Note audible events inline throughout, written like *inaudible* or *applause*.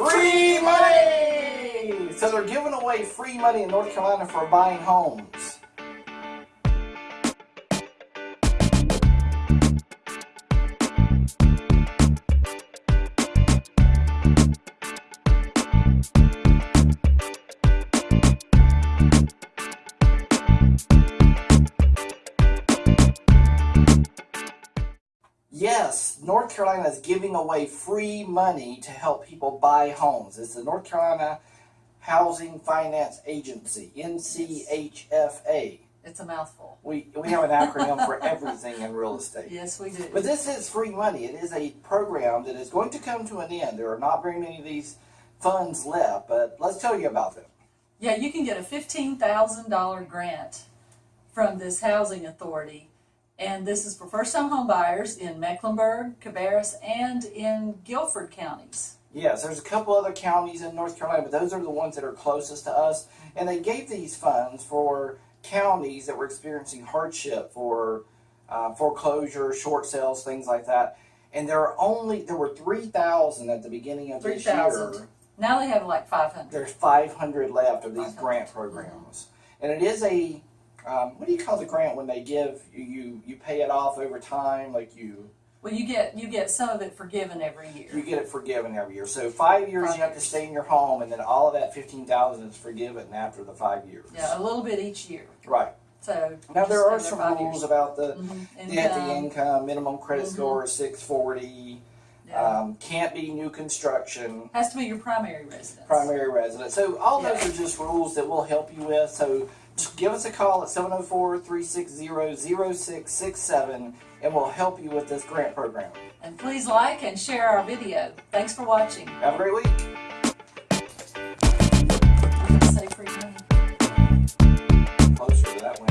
Free money! So they're giving away free money in North Carolina for buying homes. Yes, North Carolina is giving away free money to help people buy homes. It's the North Carolina Housing Finance Agency, NCHFA. It's a mouthful. We, we have an acronym for *laughs* everything in real estate. Yes, we do. But this is free money. It is a program that is going to come to an end. There are not very many of these funds left, but let's tell you about them. Yeah, you can get a $15,000 grant from this housing authority. And this is for first-time home buyers in Mecklenburg, Cabarrus, and in Guilford counties. Yes, there's a couple other counties in North Carolina, but those are the ones that are closest to us. And they gave these funds for counties that were experiencing hardship for uh, foreclosure, short sales, things like that. And there are only there were three thousand at the beginning of this year. 3,000. Now they have like 500. There's 500 left of these grant programs, and it is a um, what do you call the grant when they give you, you you pay it off over time, like you Well, you get you get some of it forgiven every year. you get it forgiven every year. So five years Five you have to stay in your home, and then all of that 15,000 is forgiven after the five years. Yeah, a little bit each year. Right. So Now there are some rules years. about the Mhm. debt to Income, income, minimum credit Mhm. score 640, yeah. um, can't be new construction, has to be your primary residence. primary residence. So all those are just rules that we'll help you with. So give us a call at 704-360-0667 and we'll help you with this grant program. And please like and share our video. Thanks for watching. Have a great week. I'm gonna say free money. Closer to that one.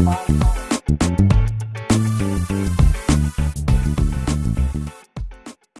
money!